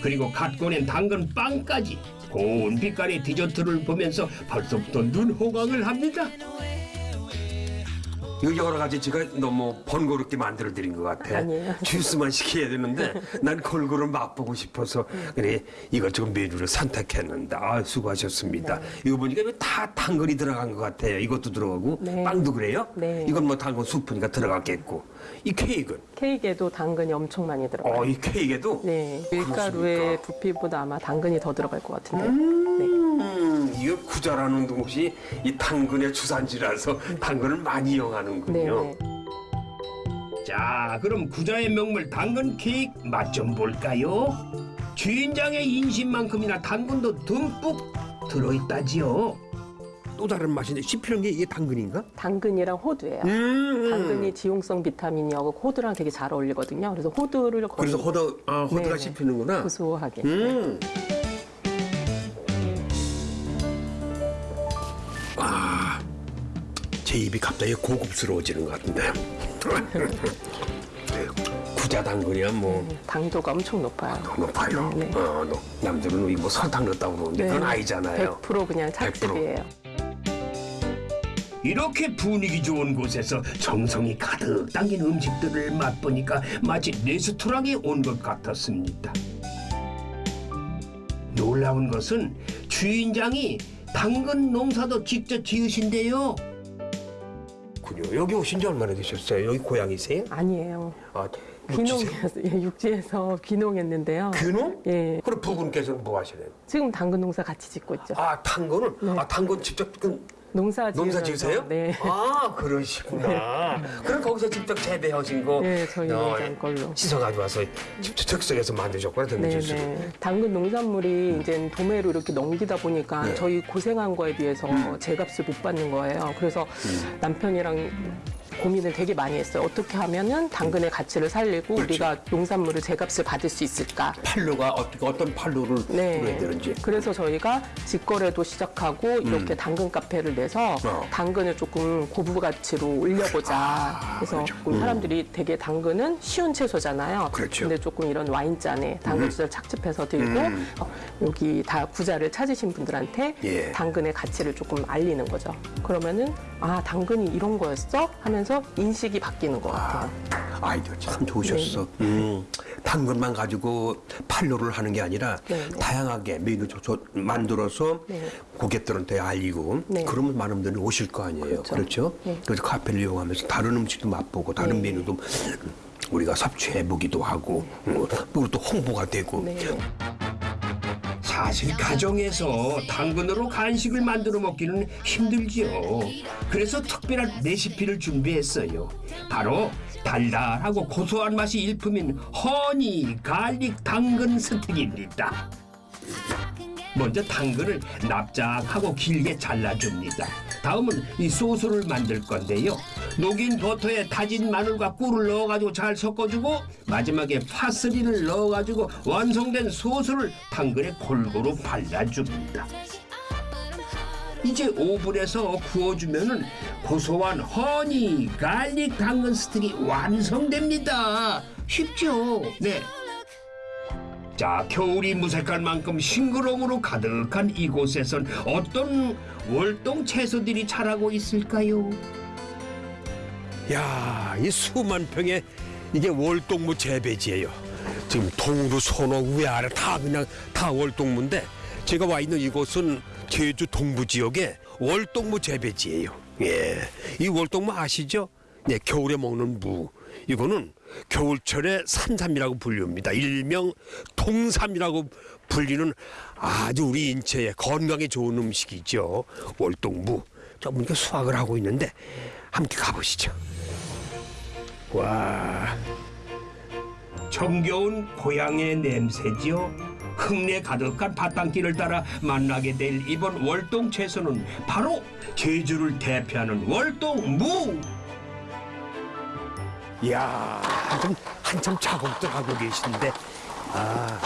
그리고 갓 꺼낸 당근 빵까지 고운 빛깔의 디저트를 보면서 벌써부터 눈 호강을 합니다. 여러 가지 제가 너무 번거롭게 만들어 드린 것 같아. 아니에요. 주스만 시켜야 되는데 난 골고루 맛보고 싶어서 그래 이것저것 메뉴를 선택했는데 아 수고하셨습니다. 이거 보니까 다 당근이 들어간 것 같아요. 이것도 들어가고 네. 빵도 그래요? 네. 이건 뭐 당근 수프니까 들어갔겠고 이 케이크는 케이크에도 당근이 엄청 많이 들어가요. 어 이 케이크에도 네, 밀가루에 부피보다 아마 당근이 더 들어갈 것 같은데. 음, 이거 구자라는 곳이 이 당근의 주산지라서 당근을 많이 이용하는군요. 네. 자, 그럼 구자의 명물 당근 케이크 맛 좀 볼까요? 주인장의 인심만큼이나 당근도 듬뿍 들어있다지요. 또 다른 맛인데 씹히는 게 이게 당근인가? 당근이랑 호두예요. 음. 당근이 지용성 비타민이하고 호두랑 되게 잘 어울리거든요. 그래서 호두를 그래서 호두, 아, 호두가 네. 씹히는구나. 고소하게. 음. 아, 제 입이 갑자기 고급스러워지는 것 같은데. 구자 당근이야 뭐 당도가 엄청 높아요. 높아요. 네, 네. 어, 너- 남들은 뭐 설탕 넣었다고 그러는데 그건 아니잖아요. 100% 그냥 찻집이에요. 이렇게 분위기 좋은 곳에서 정성이 가득 담긴 음식들을 맛보니까 마치 레스토랑에 온 것 같았습니다. 놀라운 것은 주인장이 당근 농사도 직접 지으신데요. 군요. 여기 오신 지 얼마나 되셨어요? 여기 고향이세요? 아니에요. 아, 육지세요? 귀농해서 예, 육지에서 귀농했는데요. 귀농? 예. 그럼 부군께서는 뭐 하시나요? 지금 당근 농사 같이 짓고 있죠. 아, 당근을? 아, 당근 직접 그 농사 지으면서 농사 지으세요? 네. 아, 그러시구나. 그럼 거기서 직접 재배하신 거 네, 저희 어, 농장 걸로. 씻어 가지고 와서 직접 즉석에서 만드셨구나, 당근 네. 네. 당근 농산물이 이제 도매로 이렇게 넘기다 보니까 네. 저희 고생한 거에 비해서 제값을 못 받는 거예요. 그래서 남편이랑 고민을 되게 많이 했어요. 어떻게 하면은 당근의 가치를 살리고 그렇죠. 우리가 농산물을 제값을 받을 수 있을까? 판로가 어떻게 어떤 판로를 네. 뚫어야 되는지. 그래서 저희가 직거래도 시작하고 이렇게 당근 카페를 내서 음. 어. 당근을 조금 고부 가치로 올려보자. 아, 그래서 조금 사람들이 되게 당근은 쉬운 채소잖아요. 그렇죠. 근데 조금 이런 와인잔에 당근 주스를 착즙해서 들고 음. 어, 여기 다 구자를 찾으신 분들한테 예. 당근의 가치를 조금 알리는 거죠. 그러면은 아 당근이 이런 거였어 하면서 인식이 바뀌는 것 같아요. 아이디어 참 좋으셨어. 음, 당근만 가지고 판로를 하는 게 아니라 네, 네. 다양하게 메뉴 조- 조- 만들어서 네. 고객들한테 알리고 네. 그러면 많은 분들이 오실 거 아니에요. 그렇죠. 그렇죠? 네. 그래서 카페를 이용하면서 다른 음식도 맛보고 다른 네. 메뉴도 우리가 섭취해 보기도 하고 음, 그리고 또 홍보가 되고 네. 사실 가정에서 당근으로 간식을 만들어 먹기는 힘들지요. 그래서 특별한 레시피를 준비했어요. 바로 달달하고 고소한 맛이 일품인 honey garlic 당근 스틱입니다. 먼저 당근을 납작하고 길게 잘라줍니다. 다음은 이 소스를 만들 건데요. 녹인 버터에 다진 마늘과 꿀을 넣어가지고 잘 섞어주고 마지막에 파슬리를 넣어가지고 완성된 소스를 당근에 골고루 발라줍니다. 이제 오븐에서 구워주면은 고소한 honey garlic 당근 스틱이 완성됩니다. 쉽죠? 네. 자, 겨울이 무색할 만큼 싱그러움으로 가득한 이곳에선 어떤 월동 채소들이 자라고 있을까요? 야, 이 수만 평의 이게 월동무 재배지예요. 지금 동으로 소노 위아래 다 그냥 다 월동무인데 제가 와 있는 이곳은 제주 동부 지역의 월동무 재배지예요. 예, 이 월동무 아시죠? 네, 겨울에 먹는 무. 이거는 겨울철에 산삼이라고 불립니다. 일명 통삼이라고 불리는 아주 우리 인체에 건강에 좋은 음식이죠. 월동무. 저 보니까 수확을 하고 있는데 함께 가보시죠. 와, 정겨운 고향의 냄새지요. 흙내 가득한 밭땅길을 따라 만나게 될 이번 월동 채소는 바로 제주를 대표하는 월동무. 이야, 한참, 한참 작업들 하고 계신데, 아.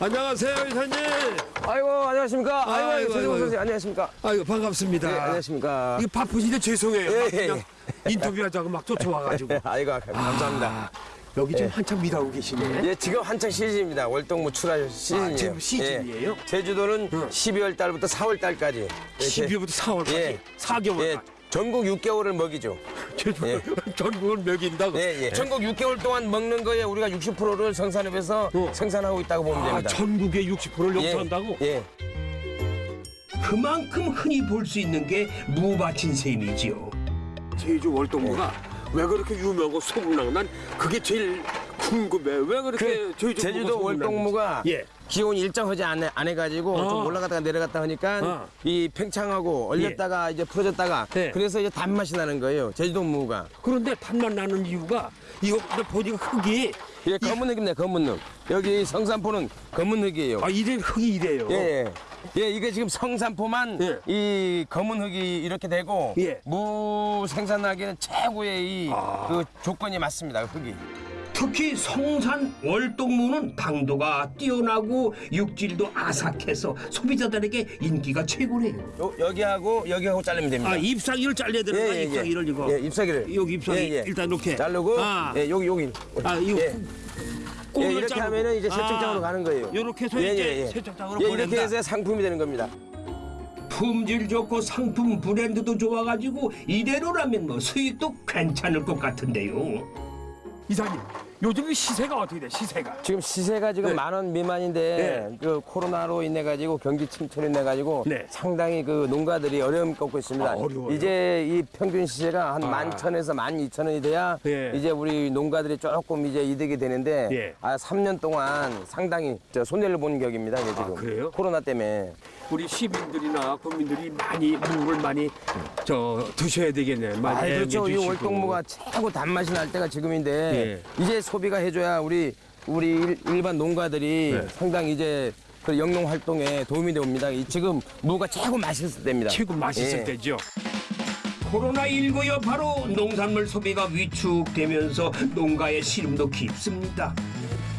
안녕하세요, 이사님. 아이고 안녕하십니까. 아이고, 아이고, 최정호. 선생님 안녕하십니까. 아이고, 반갑습니다. 네, 안녕하십니까. 이거 바쁘신데 죄송해요. 예, 막 예, 그냥 인터뷰하자고 막 쫓아와가지고. 아이고 감사합니다. 아, 여기 지금 예. 한참 일하고 계시네. 예, 지금 한창 시즌입니다. 월동무 출하 시즌이에요. 지금 시즌이에요? 예. 제주도는 12월 달부터 4월 달까지. 12월부터 4월까지 예. 4개월. 예. 전국 6개월을 먹이죠. 예. 전국을 먹인다고. 예, 예. 전국 6개월 동안 먹는 거에 우리가 60%를 성산읍에서 생산하고 있다고 보면 아, 됩니다. 전국의 60%를 예. 용서한다고? 예. 그만큼 흔히 볼 수 있는 게 무밭인 셈이지요. 제주 월동무가 왜 그렇게 유명하고 소문나고 난 그게 제일 궁금해. 왜 그렇게 그 제주 제주도 월동무가 예. 기온이 일정하지 않, 안 해가지고 어. 좀 올라갔다가 내려갔다 하니까 어. 이 팽창하고 얼렸다가 이제 풀어졌다가 네. 그래서 이제 단맛이 나는 거예요. 제주도 무가. 그런데 단맛 나는 이유가 이거 보니까 흙이 예, 검은 흙입니다. 검은 흙. 여기 성산포는 검은 흙이에요. 아 이래 흙이 이래요. 예, 예. 예, 이게 지금 성산포만 예. 이 검은 흙이 이렇게 되고 예. 무 생산하기는 최고의 이 아. 그 조건이 맞습니다. 흙이. 특히 성산 월동무는 당도가 뛰어나고 육질도 아삭해서 소비자들에게 인기가 최고래요. 요, 여기하고 여기하고 자르면 됩니다. 아 잎사귀를 잘라야 되는 거야 잎사귀를 이거. 예, 잎사귀를. 여기 잎사귀 예, 예. 일단 이렇게. 자르고 아, 예, 여기 여기. 아 이거 예. 예, 이렇게 자르고. 하면은 이제 세척장으로 아, 가는 거예요. 요렇게 해서 이제 세척장으로 예, 보낸다. 이렇게 해서 상품이 되는 겁니다. 품질 좋고 상품 브랜드도 좋아가지고 이대로라면 뭐 수익도 괜찮을 것 같은데요. 이사님 요즘 시세가 어떻게 돼? 시세가. 지금 시세가 지금 네. 만원 미만인데 그 코로나로 인해 가지고 경기 침체로 인해 가지고 네. 상당히 그 농가들이 어려움 겪고 있습니다. 아? 이제 이 평균 시세가 한 아. 만 천에서 만 이천 원이 돼야 예. 이제 우리 농가들이 조금 이제 이득이 되는데 예. 아, 3년 동안 상당히 저 손해를 보는 격입니다. 이게 지금 아, 그래요? 코로나 때문에. 우리 시민들이나 국민들이 많이 무를 많이 저 드셔야 되겠네. 아, 많이 그렇죠. 이. 월동무가 최고 단맛이 날 때가 지금인데 이제 소비가 해줘야 우리 우리 일- 일반 농가들이 네. 상당히 이제 그 영농 활동에 도움이 됩니다. 이 지금 무가 최고 맛있을 때입니다. 최고 맛있을 예. 때죠. 코로나19 여파로 농산물 소비가 위축되면서 농가의 시름도 깊습니다.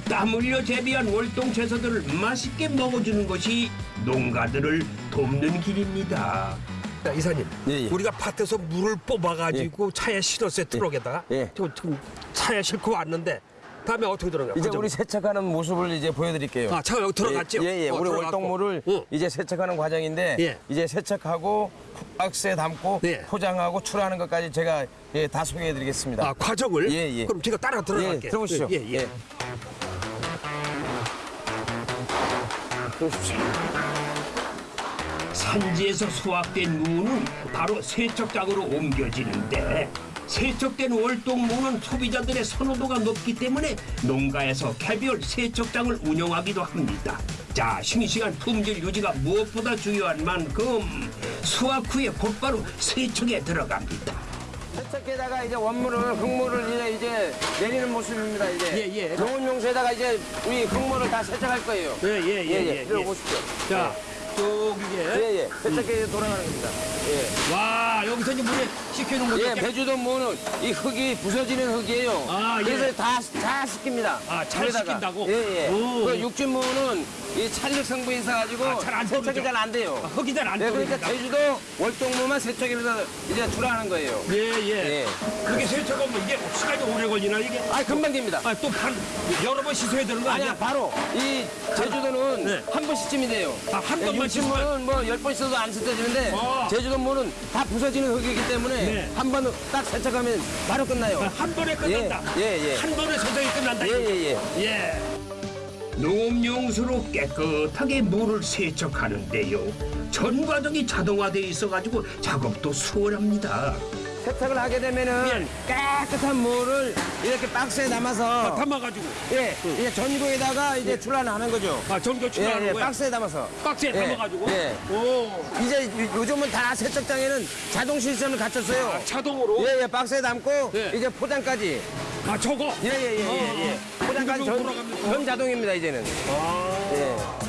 땀 흘려 재배한 월동 채소들을 맛있게 먹어주는 것이 농가들을 돕는 길입니다. 자, 이사님, 예, 예. 우리가 밭에서 물을 뽑아가지고 차에 실었어요 트럭에다가. 예. 저, 지금 차에 싣고 왔는데 다음에 어떻게 들어가요? 이제 우리 세척하는 모습을 이제 보여드릴게요. 아, 차가 여기 들어갔죠? 예, 예. 어, 우리 들어갔고. 월동무를 응. 이제 세척하는 과정인데 예. 이제 세척하고 박스에 담고 예. 포장하고 출하하는 것까지 제가 예, 다 소개해드리겠습니다. 아, 과정을? 예, 예. 그럼 제가 따라 들어갈게요. 예, 들어보시죠. 예, 예. 들어오십시오. 산지에서 수확된 무는 바로 세척장으로 옮겨지는데 세척된 월동무는 소비자들의 선호도가 높기 때문에 농가에서 개별 세척장을 운영하기도 합니다. 자, 싱싱한 품질 유지가 무엇보다 중요한 만큼 수확 후에 곧바로 세척에 들어갑니다. 세척기에다가 이제 원물을 흙물을 이제 이제 내리는 모습입니다. 이제 예, 예. 좋은 용수에다가 이제 우리 흙물을 다 세척할 거예요. 예, 예, 예, 예, 이리 예. 보십시오. 자, 쭉 이게. 예, 예. 세척기에 돌아가는 겁니다. 예. 와, 여기서 이제 물에 식혀놓은 거죠? 예, 배주도 무는 이 흙이 부서지는 흙이에요. 아, 예. 그래서 다, 잘 식힙니다. 아, 잘 물에다가. 식힌다고? 예, 예. 오. 그 육진 무는 이 찰력 성분이 있어가지고 아, 잘안 세척이? 잘 안 돼요. 아, 흙이 잘안 예, 그러니까. 제주도 월동무만 세척해서 이제 출하하는 거예요. 예, 예. 예. 그게 세척하면 이게 시간이 오래 걸리나, 이게? 아, 금방 됩니다. 아, 또 반, 여러 번 씻어야 되는 거 아니야? 아니야, 바로 이 제주도는 네. 한 번씩쯤이 돼요. 아, 한 번만 육진무는 뭐열번 씻어도 안 씻어지는데 어. 제주도 무는 다 부서지는 흙이기 때문에 네. 한 번 딱 세척하면 바로 끝나요. 아, 한 번에 끝난다. 예, 예, 예. 한 번에 세척이 끝난다. 예. 예, 예. 예. 농업용수로 깨끗하게 물을 세척하는데요. 전 과정이 자동화되어 있어가지고 작업도 수월합니다. 세척을 하게 되면은 깨끗한 물을 이렇게 박스에 담아서 담아가지고. 예, 이제 전구에다가 이제 출하하는 거죠. 아, 전교 출하하는 예, 예, 거야? 박스에 담아서. 박스에 예, 담아가지고? 예. 오. 이제 요- 요즘은 다 세척장에는 자동 시스템을 갖췄어요. 아, 자동으로? 예, 예, 박스에 담고 예. 이제 포장까지. 아, 저거? 예, 예, 예, 예, 예. 포장까지 전? 전 자동입니다 이제는. 아. 예.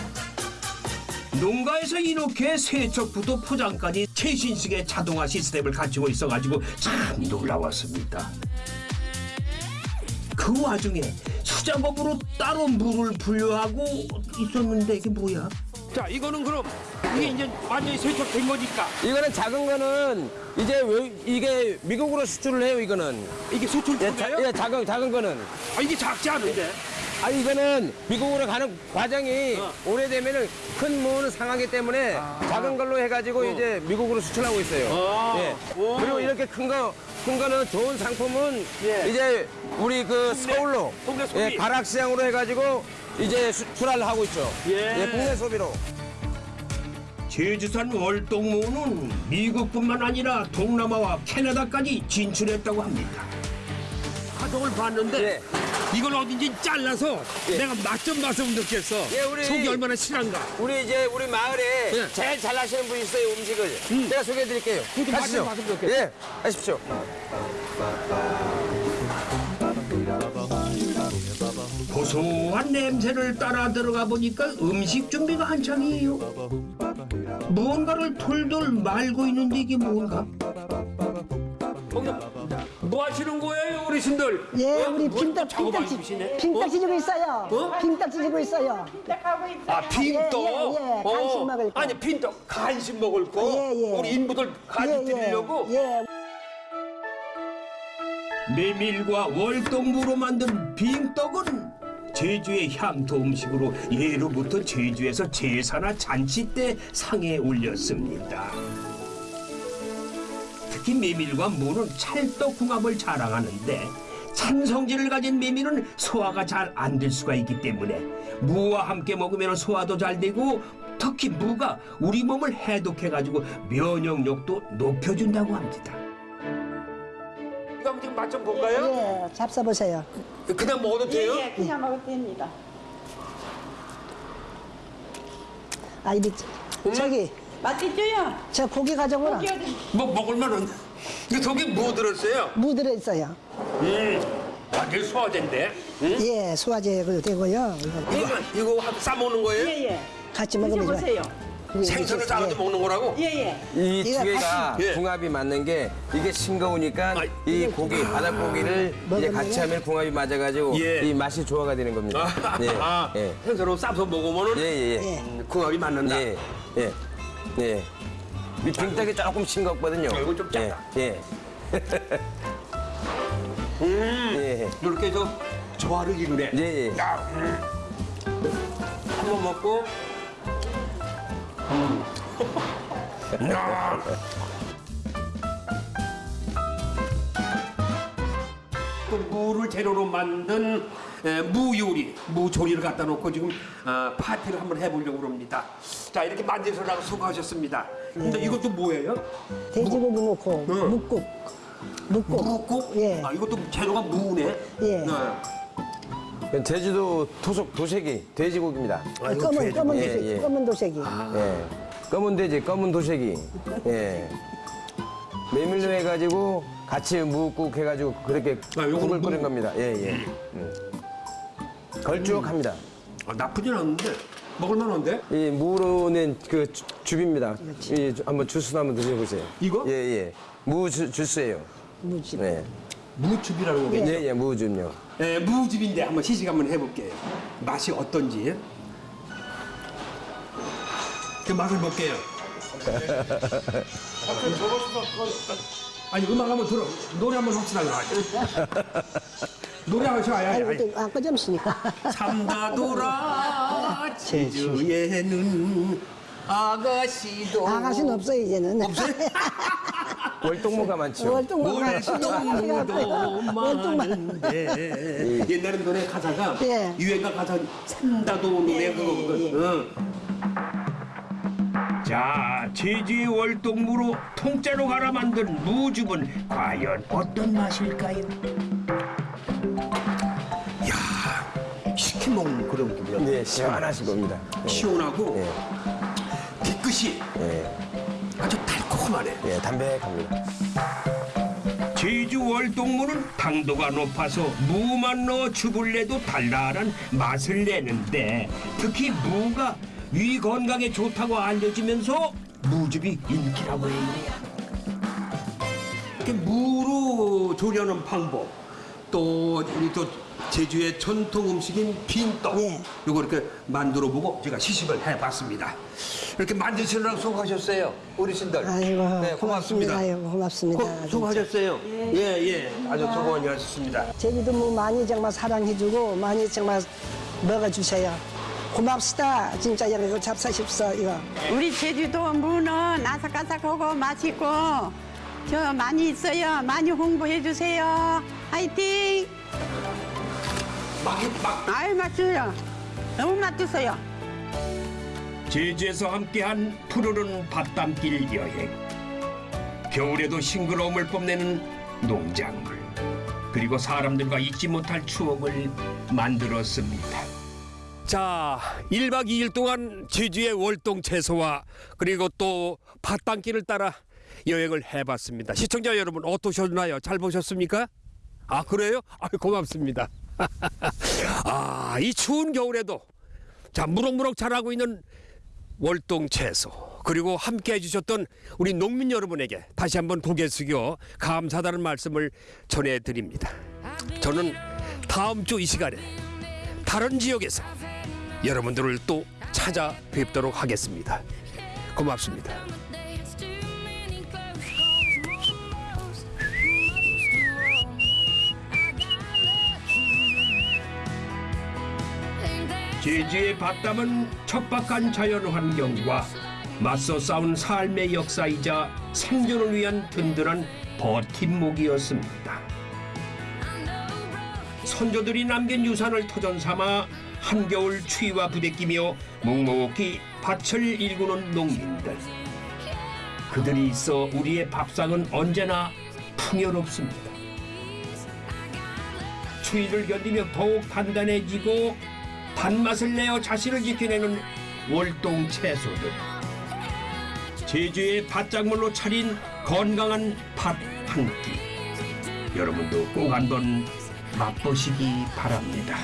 농가에서 이렇게 세척부터 포장까지 최신식의 자동화 시스템을 갖추고 있어가지고 참 놀라웠습니다. 그 와중에 수작업으로 따로 물을 분류하고 있었는데 이게 뭐야? 자, 이거는 그럼 이게 이제 완전히 세척된 거니까. 이거는 작은 거는 이제 왜- 이게 미국으로 수출을 해요. 이거는 이게 수출 예, 자, 예, 작은 작은 거는. 아, 이게 작지 않은데. 아 이거는 미국으로 가는 과정이 어. 오래되면은 큰 무는 상하기 때문에 작은 걸로 해가지고 이제 미국으로 수출하고 있어요. 아. 예. 오. 그리고 이렇게 큰 거, 큰 거는 좋은 상품은 예. 이제 우리 그 서울로 국내 소비. 예, 가락시장으로 해가지고 이제 수출을 하고 있죠. 예. 국내 소비로. 제주산 월동무는 미국뿐만 아니라 동남아와 캐나다까지 진출했다고 합니다. 가정을 봤는데 예. 이걸 어딘지 잘라서 내가 맛 좀 봐서 느꼈어. 예, 우리- 속이 얼마나 실한가. 우리 이제 우리 마을에 예. 제일 잘 하시는 분이 있어요 음식을. 제가 소개해드릴게요. 그것도 가시죠. 맛좀 봤으면 좋겠어. 예, 가십시오. 고소한 냄새를 따라 들어가 보니까 음식 준비가 한창이에요. 무언가를 돌돌 말고 있는데 이게 뭔가? 뭐 하시는 거예요, 어르신들? 예, 어? 우리 뭐 빈떡 빈떡 안 지- 주시네? 빈떡 어? 지지고 있어요. 어? 빈떡 지지고 있어요. 아, 빈떡? 예, 예, 예. 간식 먹을 거. 아니, 빈떡 간식 먹을 거? 예, 예. 우리 인부들 간식 예, 예. 드리려고? 예. 메밀과 월동무로 만든 빙떡은 제주의 향토 음식으로 예로부터 제주에서 제사나 잔치 때 상에 올렸습니다. 특히 메밀과 무는 찰떡궁합을 자랑하는데 찬성질을 가진 메밀은 소화가 잘 안 될 수가 있기 때문에 무와 함께 먹으면 소화도 잘 되고 특히 무가 우리 몸을 해독해가지고 면역력도 높여준다고 합니다. 이거 한번 맛좀 볼까요? 예, 잡숴보세요. 그냥 먹어도 돼요? 그냥 먹어도 됩니다. 아, 이리, 저기. 맛있죠요? 저 고기 가져오라. 뭐 먹을만한 이거 속에 뭐 들었어요? 무 들어있어요. 음, 완전 소화제인데. 응? 예, 소화제도 되고요. 이거. 이거 이거 하- 싸 먹는 거예요? 예. 같이 먹으면 좋아요. 생선을 싸서 먹는 거라고? 예, 이 이거 두 개가 같이- 예. 궁합이 맞는 게 이게 싱거우니까 이 고기 바닷고기를 이제 먹으면은- 같이 하면 궁합이 맞아가지고 예. 이 맛이 조화가 되는 겁니다. 아, 예. 아, 예. 생선으로 싸서 먹으면은 예, 예, 예. 예. 음, 궁합이 맞는다. 예. 예. 예. 이 빙떡이 조금 싱겁거든요. 아, 이건 좀 짜다. 예. 예. 음, 예. 이렇게 저 조화를 이루네. 예, 예. 야, 음. 한번 먹고. 음. 야. 또 무를 재료로 만든 에, 무 요리, 무 조리를 갖다 놓고 지금 아, 파티를 한번 해보려고 합니다. 자 이렇게 만드셔라고 수고하셨습니다. 근데 이것도 뭐예요? 돼지고기 넣고 응. 묵국. 묵국. 묵국? 예. 아 이것도 재료가 무네. 예. 네. 제주도 토속 도색이 돼지고기입니다. 아, 이거 검은, 돼지- 검은 예, 도색이. 예. 검은 도색이. 예. 검은 돼지, 검은 도색이. 예. 메밀로 해가지고 같이 무국 해가지고 그렇게 아, 국을 무- 끓인 겁니다. 예, 예. 음. 걸쭉합니다. 아, 나쁘진 않은데 먹을만한데? 이 무로 낸그 줍입니다. 이 주- 한번 주스 한번 드셔보세요. 이거? 예, 예. 무 주, 주스예요. 무집. 네. 무즙이라는 거겠죠? 예, 예, 무즙요. 예, 무즙인데 한번 시식 한번 해볼게요. 맛이 어떤지. 그 맛을 볼게요. 아니 음악 한번 들어 노래 한번 합시다. 노래 한번 해요. 아니, 아니, 또 아까 점심이니까. 참다돌아 제주에는 아가씨도 아가씨는 없어요, 이제는. 없어요? 월동무가 많죠. 월동무가 월동무도 많은데 옛날에 노래 가사가 예. 유행가 가사 참다도 노래 그거거든. 응. 자, 제주의 월동무로 통째로 갈아 만든 무즙은 과연 어떤 맛일까요? 먹는 그런 기분. 네, 시원하실 겁니다. 예. 시원하고 예, 뒤끝이 예, 아주 달콤하네. 예, 담백합니다. 제주 월동무는 당도가 높아서 무만 넣어 즙을 내도 달달한 맛을 내는데 특히 무가 위 건강에 좋다고 알려지면서 무즙이 인기라고 해요. 이렇게 무로 조리하는 방법 또 우리 또 제주의 전통 음식인 빈떡. 요거 이렇게 만들어 보고 제가 시식을 해봤습니다. 이렇게 만드시느라고 수고하셨어요, 어르신들. 아이고 네, 고맙습니다. 아이고 고맙습니다. 고- 수고하셨어요. 예, 예. 아주 수고 많이 하셨습니다. 제주도 뭐 많이 정말 사랑해주고 많이 정말 먹어주세요. 고맙습니다. 진짜 이거 잡사십사 이거. 우리 제주도 무는 아삭아삭하고 맛있고 저 많이 있어요. 많이 홍보해 주세요. 화이팅! 아유 맛있어요. 너무 맛있어요. 제주에서 함께한 푸르른 바람길 여행 겨울에도 싱그러움을 뽐내는 농작물 그리고 사람들과 잊지 못할 추억을 만들었습니다. 자, 1박 2일 동안 제주의 월동 채소와 그리고 또 밭땅길을 따라 여행을 해봤습니다. 시청자 여러분 어떠셨나요? 잘 보셨습니까? 아 그래요? 아 고맙습니다. 아 이 추운 겨울에도 자 무럭무럭 자라고 있는 월동 채소 그리고 함께 해주셨던 우리 농민 여러분에게 다시 한번 고개 숙여 감사하다는 말씀을 전해드립니다. 저는 다음 주 이 시간에 다른 지역에서 여러분들을 또 찾아뵙도록 하겠습니다. 고맙습니다. 제주의 바람은 척박한 자연 환경과 맞서 싸운 삶의 역사이자 생존을 위한 든든한 버팀목이었습니다. 선조들이 남긴 유산을 터전 삼아 한겨울 추위와 부대끼며 묵묵히 밭을 일구는 농민들. 그들이 있어 우리의 밥상은 언제나 풍요롭습니다. 추위를 견디며 더욱 단단해지고 단맛을 내어 자신을 지켜내는 월동 채소들. 제주의 밭작물로 차린 건강한 밥한 끼. 여러분도 꼭 한번 맛보시기 바랍니다.